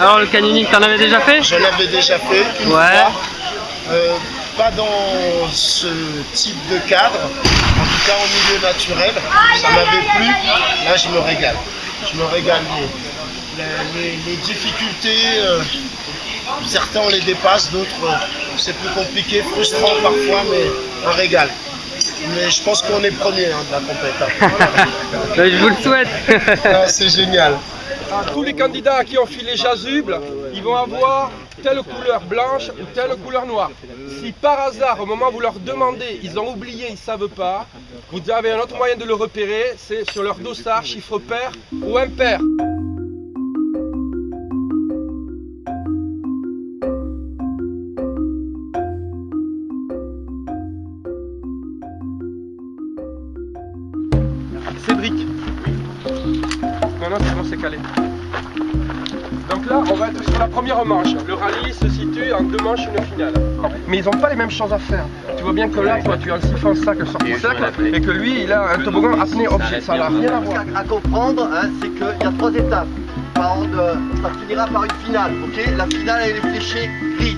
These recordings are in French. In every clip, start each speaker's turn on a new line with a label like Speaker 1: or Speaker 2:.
Speaker 1: Alors le canyoning, t'en avais déjà fait
Speaker 2: Je l'avais déjà fait une
Speaker 1: Ouais.
Speaker 2: fois. Euh, pas dans ce type de cadre, en tout cas en milieu naturel. Ça m'avait plu. Là, je me régale. Je me régale. Les, les- les difficultés, euh, certains on les dépasse, d'autres euh, c'est plus compliqué, frustrant parfois, mais un régal. Mais je pense qu'on est premier hein, de la compétition.
Speaker 1: Je vous le souhaite
Speaker 2: Ah, c'est génial.
Speaker 3: Tous les candidats qui ont filé Jasuble, ils vont avoir telle couleur blanche ou telle couleur noire. Si par hasard, au moment où vous leur demandez, ils ont oublié, ils ne savent pas, vous avez un autre moyen de le repérer, c'est sur leur dossard, chiffre pair ou impair. Cédric. Maintenant, c'est bon, c'est calé. Donc là, on va être sur la première manche. Le rallye se situe en deux manches, une finale. Mais ils n'ont pas les mêmes choses à faire. Tu vois bien que là, toi, tu as un siphon sac sur ton cercle et que lui, il a un toboggan apnée objet. Ça n'a rien à voir.
Speaker 4: à comprendre, hein, c'est qu'il y a trois étapes. Ça finira par une finale, ok? La finale, elle est fléchée gris.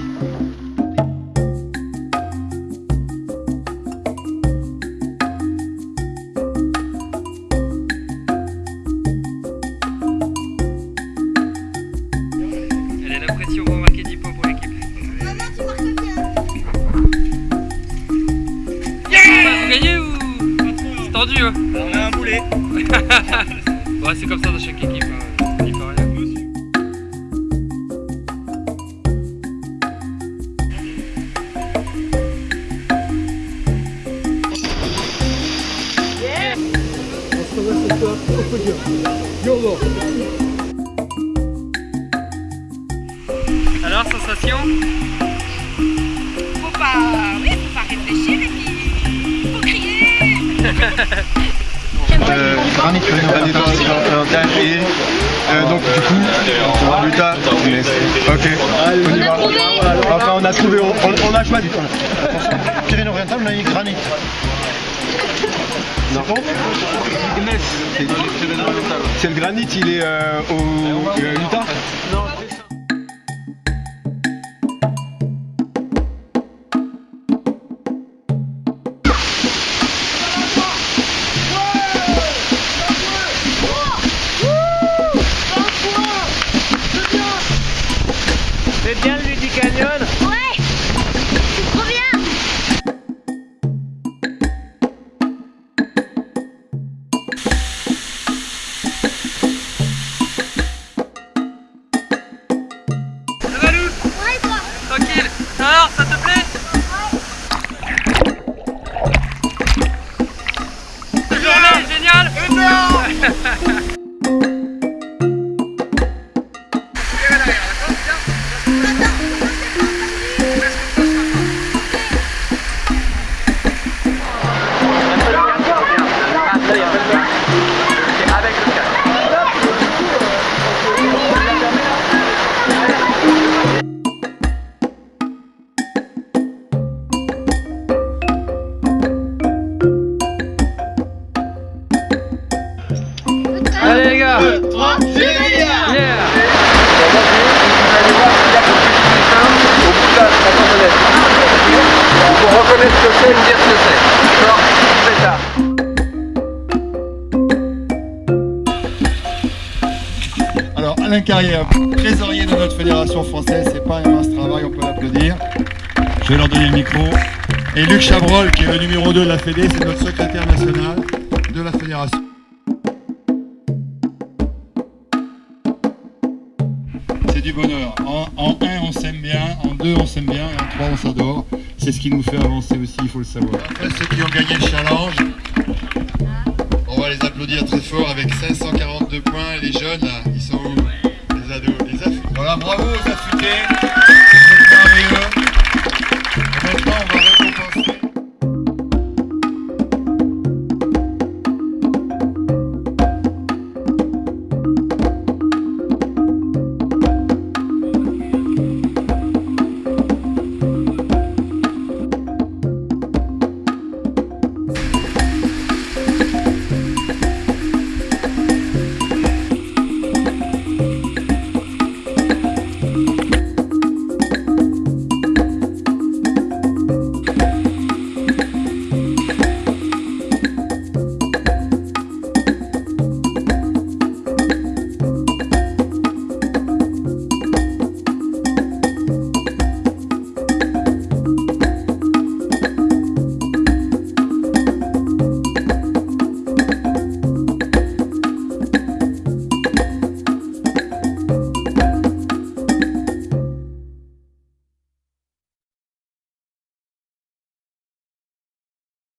Speaker 1: C'est tendu hein On a un boulet Ouais c'est comme ça dans chaque équipe. hein. Il rien. Alors sensation?
Speaker 5: Faut pas, oui, faut pas réfléchir Et
Speaker 6: euh, donc du coup, Luta, ok, on y va. Enfin on a trouvé, on, on, on. Pyrénées orientales, on a eu granit. C'est le granit, il est euh, au euh, Utah
Speaker 1: Allez les gars 3, Yeah
Speaker 3: Pour reconnaître ce que c'est, me dire ce que c'est. D'accord C'est ça.
Speaker 6: Alors Alain Carrière, trésorier de notre fédération française, c'est pas un mince travail, on peut l'applaudir. Je vais leur donner le micro. Et Luc Chabrol, qui est le numéro 2 de la Fédé, c'est notre secrétaire national de la fédération. C'est du bonheur. En, en 1, on s'aime bien, en 2, on s'aime bien, et en 3, on s'adore. C'est ce qui nous fait avancer aussi, il faut le savoir. Après, ceux qui ont gagné le challenge, on va les applaudir très fort avec 542 points. Les jeunes, là, ils sont où? Les ados, les affûtés. Voilà, bravo aux affûtés.